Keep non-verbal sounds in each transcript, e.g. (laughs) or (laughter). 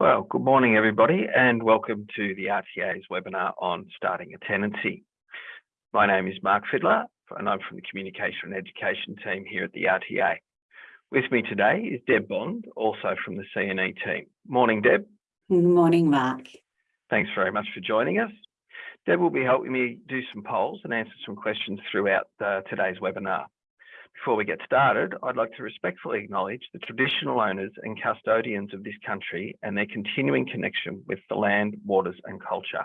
Well, good morning, everybody, and welcome to the RTA's webinar on starting a tenancy. My name is Mark Fiddler, and I'm from the Communication and Education team here at the RTA. With me today is Deb Bond, also from the CNE team. Morning, Deb. Good morning, Mark. Thanks very much for joining us. Deb will be helping me do some polls and answer some questions throughout uh, today's webinar. Before we get started, I'd like to respectfully acknowledge the traditional owners and custodians of this country and their continuing connection with the land, waters and culture.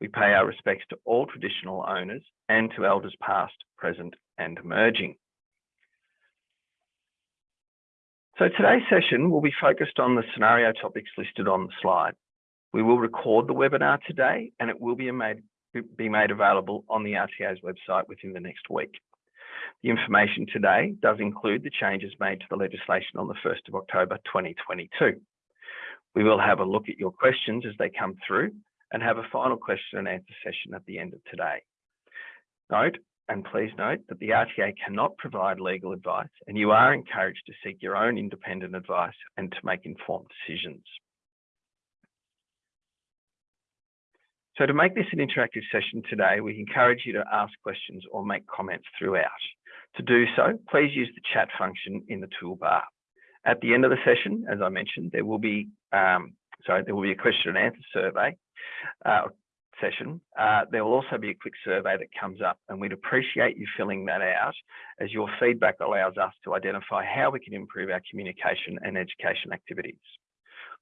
We pay our respects to all traditional owners and to elders past, present and emerging. So today's session will be focused on the scenario topics listed on the slide. We will record the webinar today and it will be made, be made available on the RTA's website within the next week. The information today does include the changes made to the legislation on the 1st of October 2022. We will have a look at your questions as they come through and have a final question and answer session at the end of today. Note, and please note that the RTA cannot provide legal advice and you are encouraged to seek your own independent advice and to make informed decisions. So to make this an interactive session today, we encourage you to ask questions or make comments throughout. To do so, please use the chat function in the toolbar. At the end of the session, as I mentioned, there will be um, sorry, there will be a question and answer survey uh, session. Uh, there will also be a quick survey that comes up and we'd appreciate you filling that out as your feedback allows us to identify how we can improve our communication and education activities.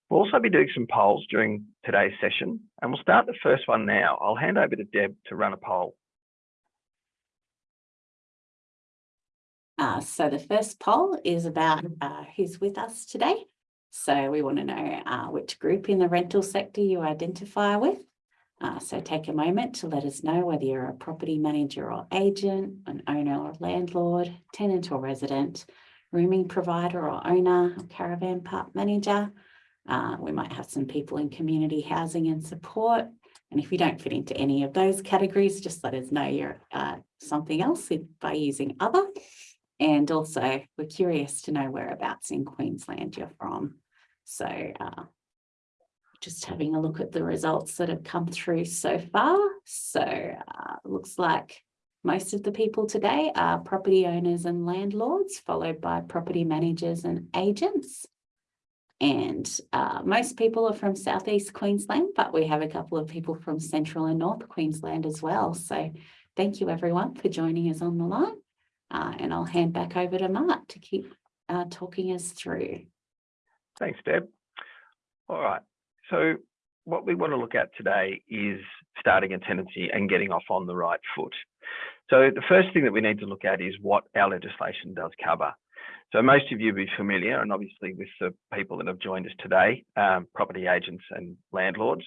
We'll also be doing some polls during today's session and we'll start the first one now. I'll hand over to Deb to run a poll. Uh, so the first poll is about uh, who's with us today. So we want to know uh, which group in the rental sector you identify with. Uh, so take a moment to let us know whether you're a property manager or agent, an owner or landlord, tenant or resident, rooming provider or owner, or caravan park manager. Uh, we might have some people in community housing and support. And if you don't fit into any of those categories, just let us know you're uh, something else by using other. And also we're curious to know whereabouts in Queensland you're from. So uh, just having a look at the results that have come through so far. So uh, looks like most of the people today are property owners and landlords, followed by property managers and agents. And uh, most people are from Southeast Queensland, but we have a couple of people from Central and North Queensland as well. So thank you everyone for joining us on the line. Uh, and I'll hand back over to Mark to keep uh, talking us through. Thanks, Deb. All right. So what we want to look at today is starting a tenancy and getting off on the right foot. So the first thing that we need to look at is what our legislation does cover. So most of you will be familiar, and obviously with the people that have joined us today, um, property agents and landlords,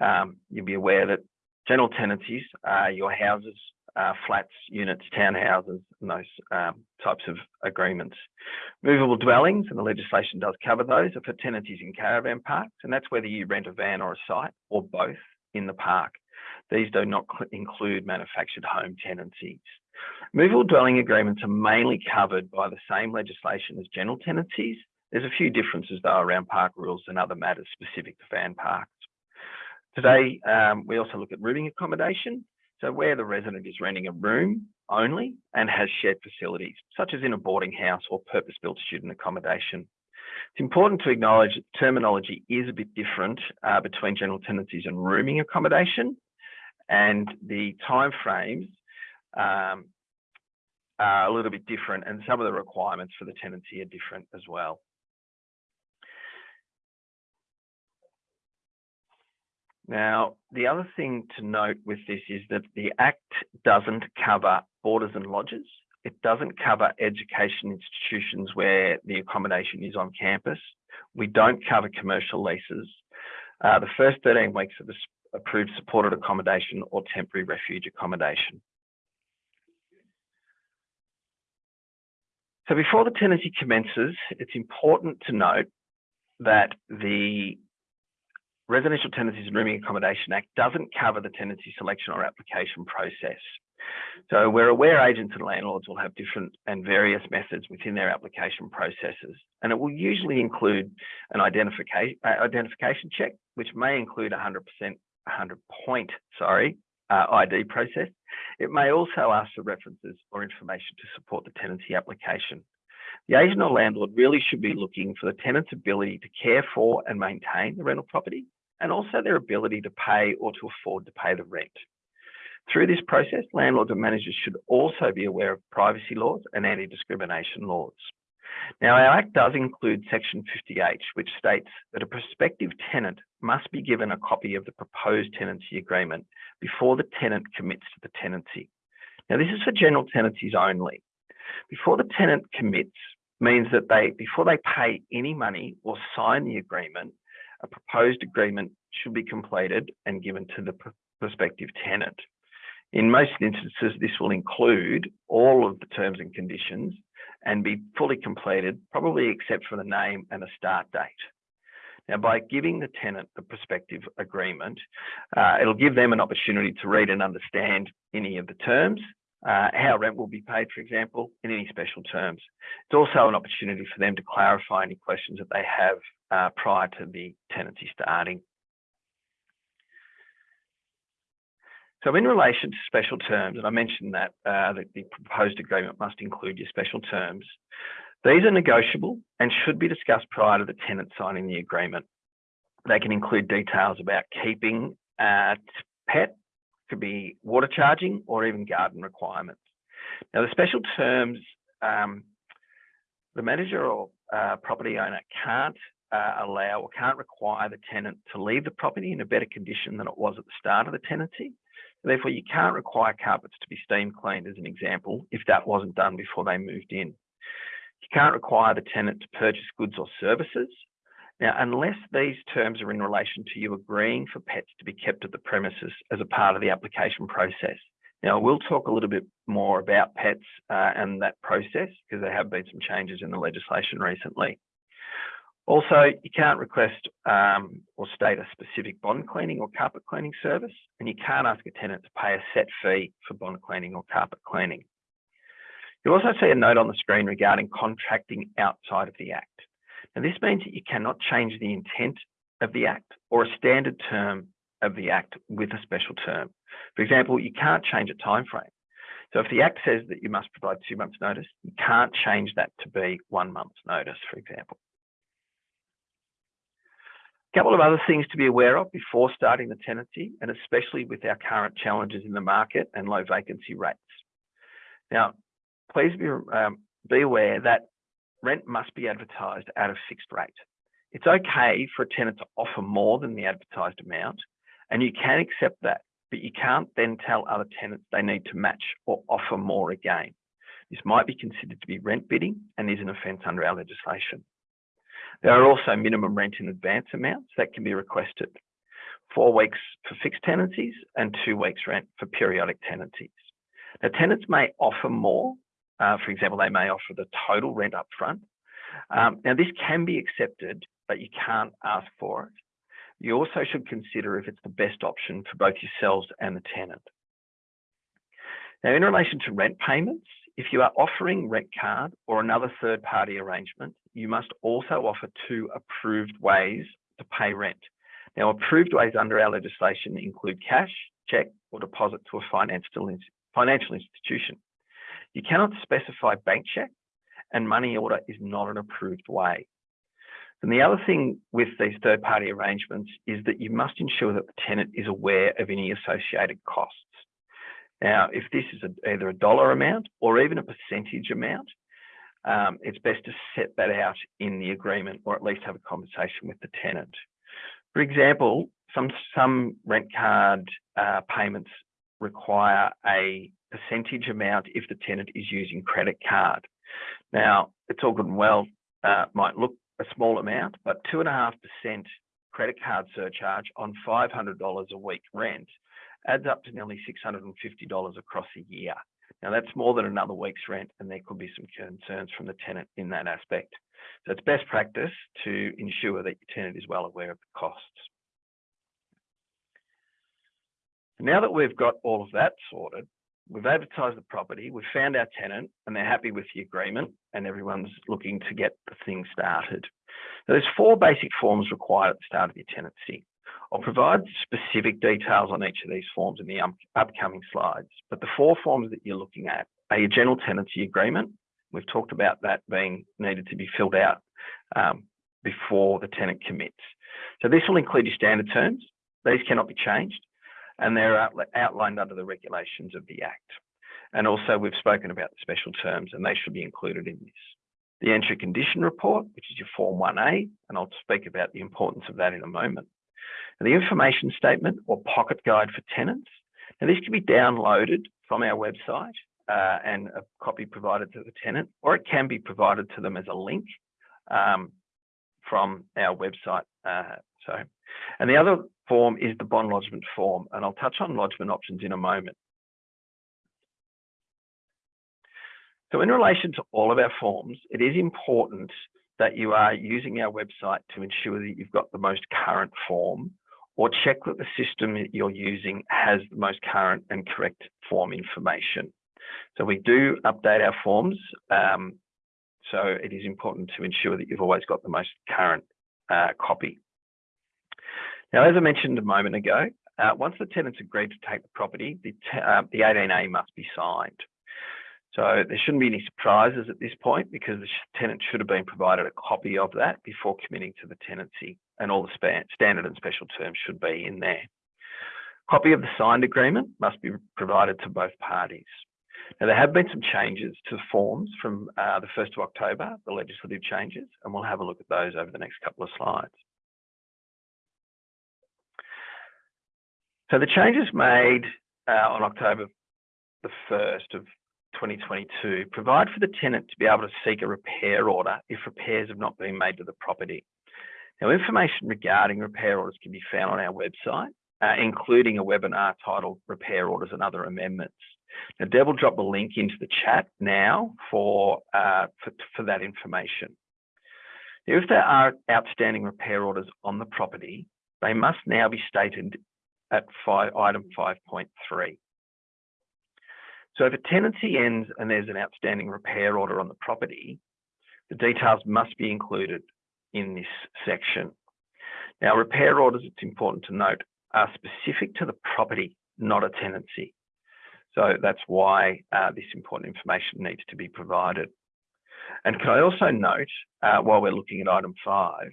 um, you'll be aware that general tenancies are your houses uh, flats, units, townhouses, and those um, types of agreements. Movable dwellings, and the legislation does cover those, are for tenancies in caravan parks, and that's whether you rent a van or a site, or both, in the park. These do not include manufactured home tenancies. Movable dwelling agreements are mainly covered by the same legislation as general tenancies. There's a few differences though around park rules and other matters specific to van parks. Today, um, we also look at rooming accommodation. So where the resident is renting a room only and has shared facilities, such as in a boarding house or purpose-built student accommodation. It's important to acknowledge that terminology is a bit different uh, between general tenancies and rooming accommodation, and the timeframes um, are a little bit different, and some of the requirements for the tenancy are different as well. Now, the other thing to note with this is that the Act doesn't cover boarders and lodgers. It doesn't cover education institutions where the accommodation is on campus. We don't cover commercial leases. Uh, the first 13 weeks of approved supported accommodation or temporary refuge accommodation. So before the tenancy commences, it's important to note that the Residential Tenancies and Rooming Accommodation Act doesn't cover the tenancy selection or application process. So we're aware agents and landlords will have different and various methods within their application processes, and it will usually include an identification uh, identification check, which may include a 100% 100 point sorry uh, ID process. It may also ask for references or information to support the tenancy application. The agent or landlord really should be looking for the tenant's ability to care for and maintain the rental property, and also their ability to pay or to afford to pay the rent. Through this process, landlords and managers should also be aware of privacy laws and anti-discrimination laws. Now, our Act does include Section 50H, which states that a prospective tenant must be given a copy of the proposed tenancy agreement before the tenant commits to the tenancy. Now, this is for general tenancies only. Before the tenant commits means that they, before they pay any money or sign the agreement, a proposed agreement should be completed and given to the prospective tenant. In most instances, this will include all of the terms and conditions and be fully completed, probably except for the name and a start date. Now, by giving the tenant the prospective agreement, uh, it'll give them an opportunity to read and understand any of the terms, uh, how rent will be paid, for example, in any special terms. It's also an opportunity for them to clarify any questions that they have uh, prior to the tenancy starting. So in relation to special terms, and I mentioned that, uh, that the proposed agreement must include your special terms, these are negotiable and should be discussed prior to the tenant signing the agreement. They can include details about keeping a pet, could be water charging or even garden requirements. Now the special terms, um, the manager or uh, property owner can't uh, allow or can't require the tenant to leave the property in a better condition than it was at the start of the tenancy. Therefore, you can't require carpets to be steam cleaned as an example, if that wasn't done before they moved in. You can't require the tenant to purchase goods or services. Now, unless these terms are in relation to you agreeing for pets to be kept at the premises as a part of the application process. Now, we'll talk a little bit more about pets uh, and that process because there have been some changes in the legislation recently. Also, you can't request um, or state a specific bond cleaning or carpet cleaning service, and you can't ask a tenant to pay a set fee for bond cleaning or carpet cleaning. You'll also see a note on the screen regarding contracting outside of the Act. Now, this means that you cannot change the intent of the Act or a standard term of the Act with a special term. For example, you can't change a time frame. So if the Act says that you must provide two months notice, you can't change that to be one month's notice, for example. A couple of other things to be aware of before starting the tenancy, and especially with our current challenges in the market and low vacancy rates. Now, please be, um, be aware that rent must be advertised at a fixed rate. It's okay for a tenant to offer more than the advertised amount, and you can accept that, but you can't then tell other tenants they need to match or offer more again. This might be considered to be rent bidding and is an offence under our legislation. There are also minimum rent in advance amounts that can be requested. Four weeks for fixed tenancies and two weeks rent for periodic tenancies. Now tenants may offer more. Uh, for example, they may offer the total rent up front. Um, now this can be accepted, but you can't ask for it. You also should consider if it's the best option for both yourselves and the tenant. Now, in relation to rent payments, if you are offering rent card or another third party arrangement, you must also offer two approved ways to pay rent. Now, approved ways under our legislation include cash, cheque, or deposit to a financial, financial institution. You cannot specify bank cheque, and money order is not an approved way. And the other thing with these third party arrangements is that you must ensure that the tenant is aware of any associated costs. Now, if this is a, either a dollar amount or even a percentage amount, um, it's best to set that out in the agreement or at least have a conversation with the tenant. For example, some, some rent card uh, payments require a percentage amount if the tenant is using credit card. Now, it's all good and well, uh, might look a small amount, but 2.5% credit card surcharge on $500 a week rent adds up to nearly $650 across a year. Now that's more than another week's rent and there could be some concerns from the tenant in that aspect. So it's best practice to ensure that your tenant is well aware of the costs. Now that we've got all of that sorted, we've advertised the property, we've found our tenant and they're happy with the agreement and everyone's looking to get the thing started. Now, there's four basic forms required at the start of your tenancy. I'll provide specific details on each of these forms in the upcoming slides, but the four forms that you're looking at are your general tenancy agreement. We've talked about that being needed to be filled out um, before the tenant commits. So this will include your standard terms. These cannot be changed and they're outlined under the regulations of the Act. And also we've spoken about the special terms and they should be included in this. The entry condition report, which is your Form 1A, and I'll speak about the importance of that in a moment. And the information statement or pocket guide for tenants. Now this can be downloaded from our website uh, and a copy provided to the tenant, or it can be provided to them as a link um, from our website. Uh, so, and the other form is the bond lodgement form, and I'll touch on lodgement options in a moment. So in relation to all of our forms, it is important that you are using our website to ensure that you've got the most current form or check that the system that you're using has the most current and correct form information. So we do update our forms. Um, so it is important to ensure that you've always got the most current uh, copy. Now, as I mentioned a moment ago, uh, once the tenant's agreed to take the property, the, uh, the 18A must be signed. So there shouldn't be any surprises at this point because the tenant should have been provided a copy of that before committing to the tenancy and all the standard and special terms should be in there. Copy of the signed agreement must be provided to both parties. Now, there have been some changes to the forms from uh, the 1st of October, the legislative changes, and we'll have a look at those over the next couple of slides. So the changes made uh, on October the 1st of 2022 provide for the tenant to be able to seek a repair order if repairs have not been made to the property. Now, information regarding repair orders can be found on our website, uh, including a webinar titled Repair Orders and Other Amendments. Now, Deb will drop a link into the chat now for, uh, for, for that information. Now, if there are outstanding repair orders on the property, they must now be stated at five, item 5.3. So if a tenancy ends and there's an outstanding repair order on the property, the details must be included in this section. Now, repair orders, it's important to note, are specific to the property, not a tenancy. So that's why uh, this important information needs to be provided. And can I also note, uh, while we're looking at item five,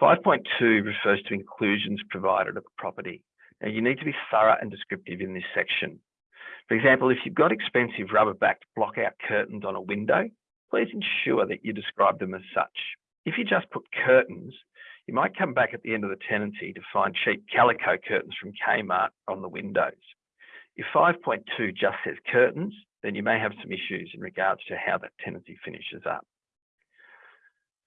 5.2 refers to inclusions provided at the property. Now, you need to be thorough and descriptive in this section. For example, if you've got expensive rubber-backed block-out curtains on a window, please ensure that you describe them as such. If you just put curtains, you might come back at the end of the tenancy to find cheap calico curtains from Kmart on the windows. If 5.2 just says curtains, then you may have some issues in regards to how that tenancy finishes up.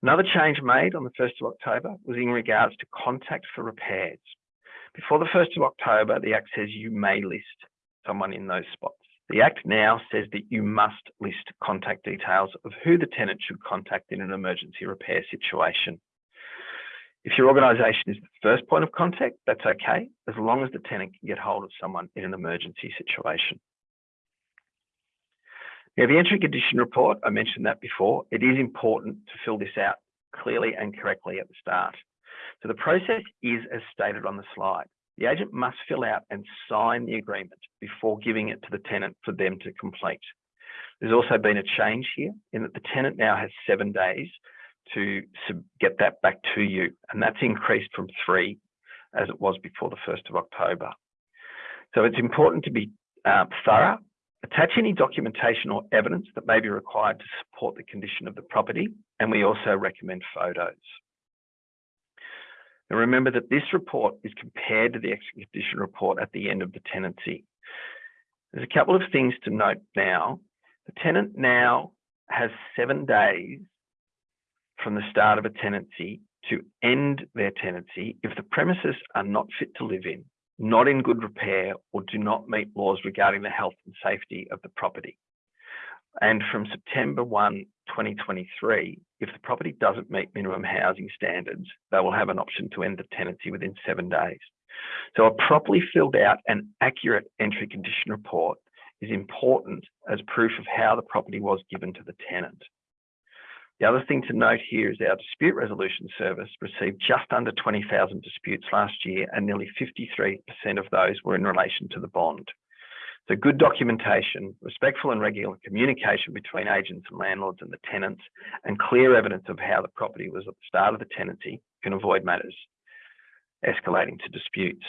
Another change made on the 1st of October was in regards to contact for repairs. Before the 1st of October, the Act says you may list someone in those spots. The Act now says that you must list contact details of who the tenant should contact in an emergency repair situation. If your organisation is the first point of contact, that's okay, as long as the tenant can get hold of someone in an emergency situation. Now, the entry condition report, I mentioned that before, it is important to fill this out clearly and correctly at the start. So the process is as stated on the slide. The agent must fill out and sign the agreement before giving it to the tenant for them to complete. There's also been a change here in that the tenant now has seven days to get that back to you, and that's increased from three as it was before the 1st of October. So it's important to be uh, thorough, attach any documentation or evidence that may be required to support the condition of the property, and we also recommend photos. And remember that this report is compared to the exit condition report at the end of the tenancy. There's a couple of things to note now. The tenant now has seven days from the start of a tenancy to end their tenancy if the premises are not fit to live in, not in good repair, or do not meet laws regarding the health and safety of the property. And from September 1, 2023, if the property doesn't meet minimum housing standards, they will have an option to end the tenancy within seven days. So a properly filled out and accurate entry condition report is important as proof of how the property was given to the tenant. The other thing to note here is our dispute resolution service received just under 20,000 disputes last year and nearly 53% of those were in relation to the bond. So good documentation, respectful and regular communication between agents and landlords and the tenants, and clear evidence of how the property was at the start of the tenancy can avoid matters escalating to disputes.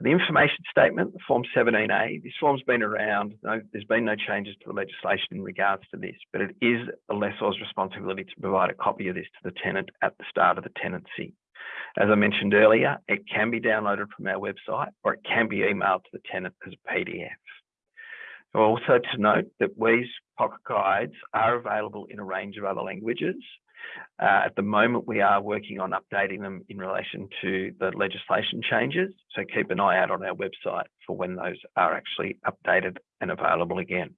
The information statement, Form 17A, this form's been around, no, there's been no changes to the legislation in regards to this, but it is the lessor's responsibility to provide a copy of this to the tenant at the start of the tenancy. As I mentioned earlier, it can be downloaded from our website or it can be emailed to the tenant as a PDF. Also to note that Wee's pocket guides are available in a range of other languages uh, at the moment, we are working on updating them in relation to the legislation changes. So keep an eye out on our website for when those are actually updated and available again.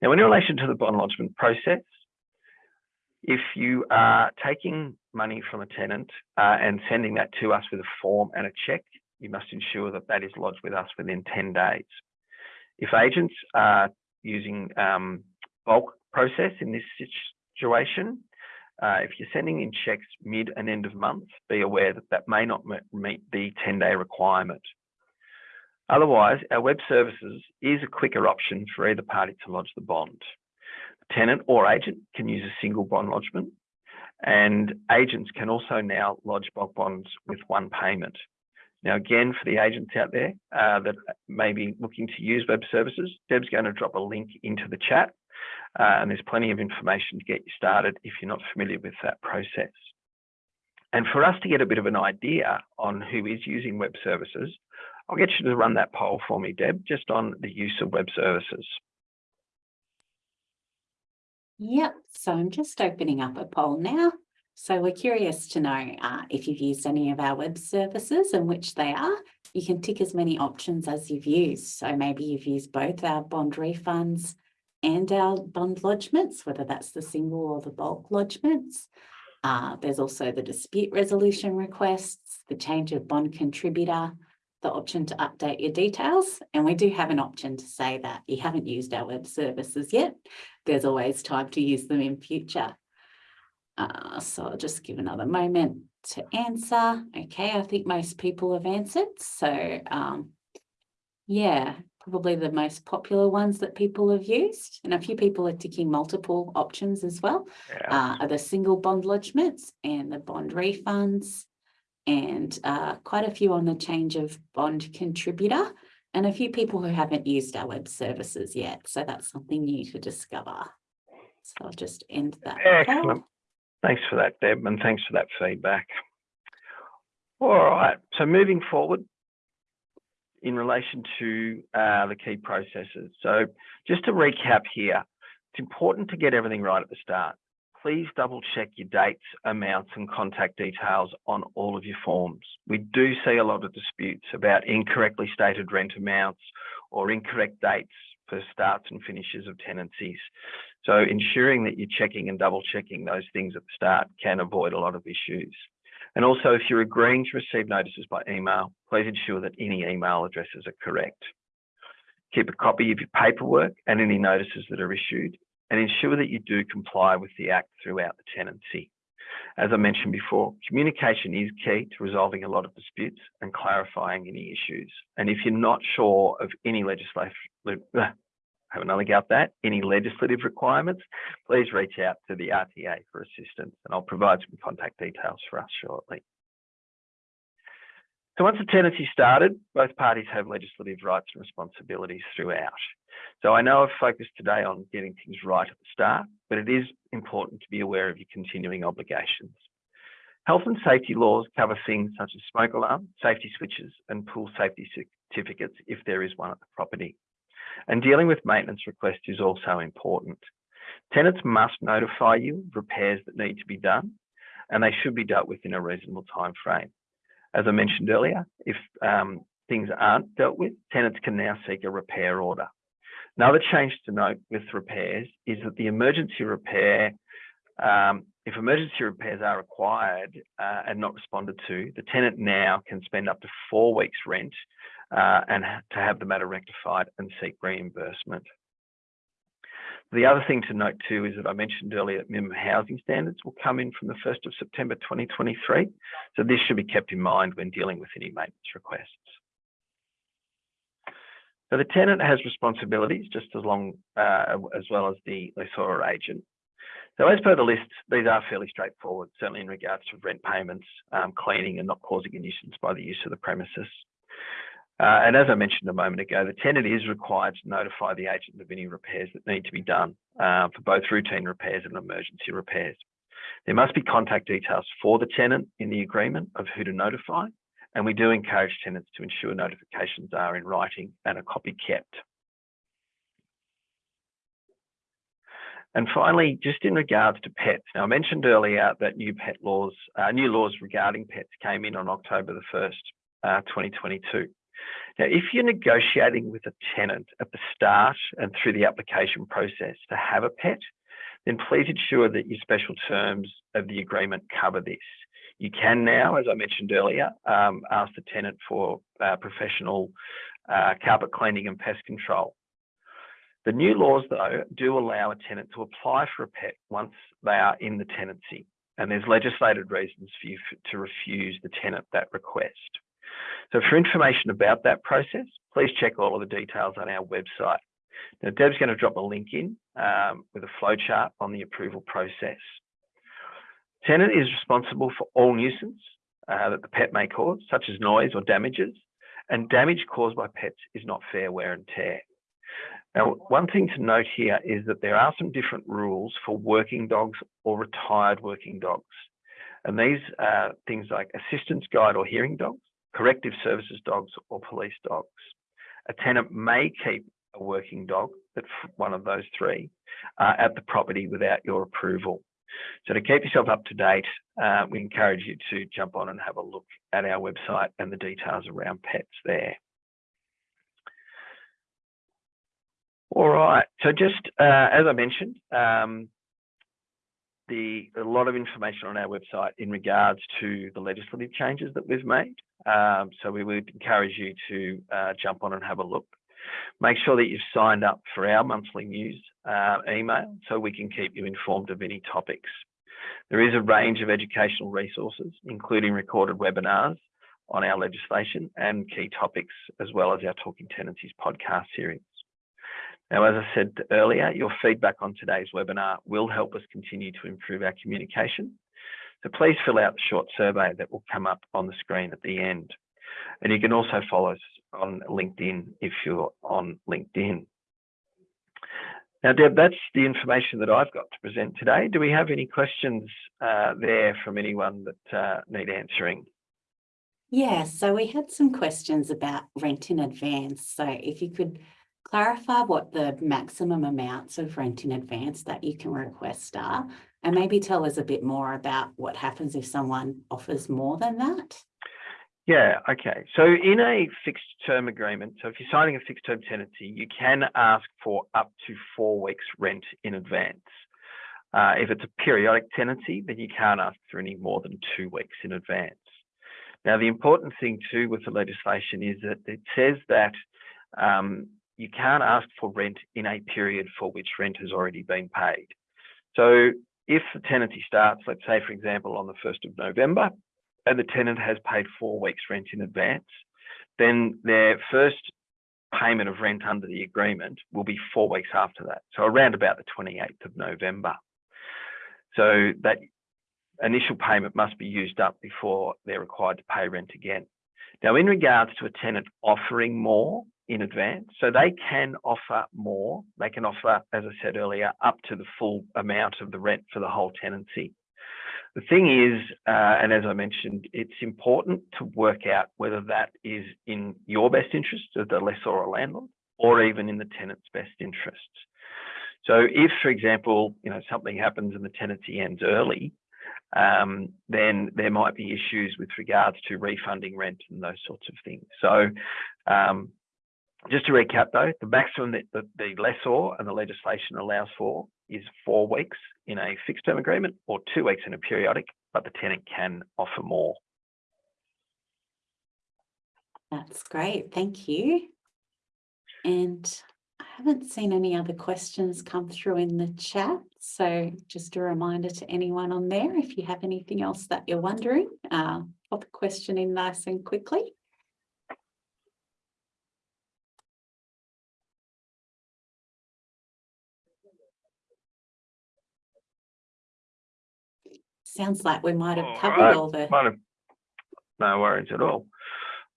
Now, in relation to the bond lodgement process, if you are taking money from a tenant uh, and sending that to us with a form and a check, you must ensure that that is lodged with us within 10 days. If agents are using um, bulk process in this situation. Uh, if you're sending in checks mid and end of month, be aware that that may not meet the 10 day requirement. Otherwise, our web services is a quicker option for either party to lodge the bond. Tenant or agent can use a single bond lodgement and agents can also now lodge bulk bonds with one payment. Now, again, for the agents out there uh, that may be looking to use web services, Deb's going to drop a link into the chat uh, and there's plenty of information to get you started if you're not familiar with that process. And for us to get a bit of an idea on who is using web services, I'll get you to run that poll for me, Deb, just on the use of web services. Yep, so I'm just opening up a poll now. So we're curious to know uh, if you've used any of our web services and which they are. You can tick as many options as you've used. So maybe you've used both our bond refunds, and our bond lodgements, whether that's the single or the bulk lodgements. Uh, there's also the dispute resolution requests, the change of bond contributor, the option to update your details. And we do have an option to say that you haven't used our web services yet. There's always time to use them in future. Uh, so I'll just give another moment to answer. Okay, I think most people have answered. So um, yeah, probably the most popular ones that people have used. And a few people are ticking multiple options as well. Yeah. Uh, are the single bond lodgements and the bond refunds and uh, quite a few on the change of bond contributor and a few people who haven't used our web services yet. So that's something new to discover. So I'll just end that. Excellent. Thanks for that, Deb, and thanks for that feedback. All right, so moving forward, in relation to uh, the key processes. So just to recap here, it's important to get everything right at the start. Please double check your dates, amounts and contact details on all of your forms. We do see a lot of disputes about incorrectly stated rent amounts or incorrect dates for starts and finishes of tenancies. So ensuring that you're checking and double checking those things at the start can avoid a lot of issues. And also, if you're agreeing to receive notices by email, please ensure that any email addresses are correct. Keep a copy of your paperwork and any notices that are issued, and ensure that you do comply with the Act throughout the tenancy. As I mentioned before, communication is key to resolving a lot of disputes and clarifying any issues. And if you're not sure of any legislation, (laughs) have another go at that, any legislative requirements, please reach out to the RTA for assistance and I'll provide some contact details for us shortly. So once the tenancy started, both parties have legislative rights and responsibilities throughout. So I know I've focused today on getting things right at the start, but it is important to be aware of your continuing obligations. Health and safety laws cover things such as smoke alarm, safety switches, and pool safety certificates if there is one at the property. And dealing with maintenance requests is also important. Tenants must notify you of repairs that need to be done, and they should be dealt with in a reasonable time frame. As I mentioned earlier, if um, things aren't dealt with, tenants can now seek a repair order. Another change to note with repairs is that the emergency repair, um, if emergency repairs are required uh, and not responded to, the tenant now can spend up to four weeks rent uh, and to have the matter rectified and seek reimbursement. The other thing to note too is that I mentioned earlier that minimum housing standards will come in from the 1st of September 2023. So this should be kept in mind when dealing with any maintenance requests. So the tenant has responsibilities just as long uh, as well as the lessor or agent. So as per the list, these are fairly straightforward, certainly in regards to rent payments, um, cleaning and not causing a nuisance by the use of the premises. Uh, and as I mentioned a moment ago, the tenant is required to notify the agent of any repairs that need to be done uh, for both routine repairs and emergency repairs. There must be contact details for the tenant in the agreement of who to notify, and we do encourage tenants to ensure notifications are in writing and a copy kept. And finally, just in regards to pets, now I mentioned earlier that new pet laws, uh, new laws regarding pets came in on October the 1st, uh, 2022. Now, if you're negotiating with a tenant at the start and through the application process to have a pet, then please ensure that your special terms of the agreement cover this. You can now, as I mentioned earlier, um, ask the tenant for uh, professional uh, carpet cleaning and pest control. The new laws, though, do allow a tenant to apply for a pet once they are in the tenancy, and there's legislated reasons for you to refuse the tenant that request. So for information about that process, please check all of the details on our website. Now, Deb's going to drop a link in um, with a flowchart on the approval process. Tenant is responsible for all nuisance uh, that the pet may cause, such as noise or damages, and damage caused by pets is not fair wear and tear. Now, one thing to note here is that there are some different rules for working dogs or retired working dogs. And these are things like assistance guide or hearing dogs, corrective services dogs or police dogs. A tenant may keep a working dog, that's one of those three, uh, at the property without your approval. So to keep yourself up to date, uh, we encourage you to jump on and have a look at our website and the details around pets there. All right, so just uh, as I mentioned, um, the a lot of information on our website in regards to the legislative changes that we've made. Um, so we would encourage you to uh, jump on and have a look. Make sure that you've signed up for our monthly news uh, email so we can keep you informed of any topics. There is a range of educational resources, including recorded webinars on our legislation and key topics, as well as our Talking Tenancies podcast series. Now, as I said earlier, your feedback on today's webinar will help us continue to improve our communication. So please fill out the short survey that will come up on the screen at the end. And you can also follow us on LinkedIn if you're on LinkedIn. Now, Deb, that's the information that I've got to present today. Do we have any questions uh, there from anyone that uh, need answering? Yeah, so we had some questions about rent in advance. So if you could clarify what the maximum amounts of rent in advance that you can request are, and maybe tell us a bit more about what happens if someone offers more than that. Yeah, okay. So in a fixed term agreement, so if you're signing a fixed term tenancy, you can ask for up to four weeks rent in advance. Uh, if it's a periodic tenancy, then you can't ask for any more than two weeks in advance. Now, the important thing too with the legislation is that it says that um, you can't ask for rent in a period for which rent has already been paid. So if the tenancy starts, let's say, for example, on the 1st of November, and the tenant has paid four weeks rent in advance, then their first payment of rent under the agreement will be four weeks after that. So around about the 28th of November. So that initial payment must be used up before they're required to pay rent again. Now, in regards to a tenant offering more, in advance. So they can offer more. They can offer, as I said earlier, up to the full amount of the rent for the whole tenancy. The thing is, uh, and as I mentioned, it's important to work out whether that is in your best interest as the lessor or landlord, or even in the tenant's best interests. So if, for example, you know, something happens and the tenancy ends early, um, then there might be issues with regards to refunding rent and those sorts of things. So um, just to recap though, the maximum that the, the lessor and the legislation allows for is four weeks in a fixed term agreement or two weeks in a periodic, but the tenant can offer more. That's great, thank you. And I haven't seen any other questions come through in the chat, so just a reminder to anyone on there, if you have anything else that you're wondering, uh, pop a question in nice and quickly. Sounds like we might have All covered right, all the, have- No worries at all.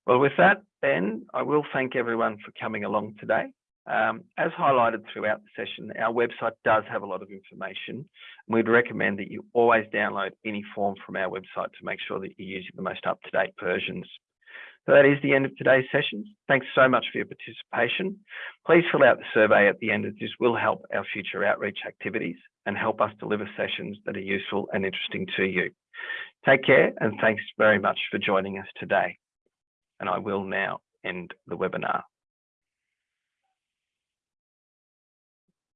Well, with that, then I will thank everyone for coming along today. Um, as highlighted throughout the session, our website does have a lot of information. We'd recommend that you always download any form from our website to make sure that you're using the most up-to-date versions. So that is the end of today's session. Thanks so much for your participation. Please fill out the survey at the end as this will help our future outreach activities and help us deliver sessions that are useful and interesting to you. Take care and thanks very much for joining us today. And I will now end the webinar.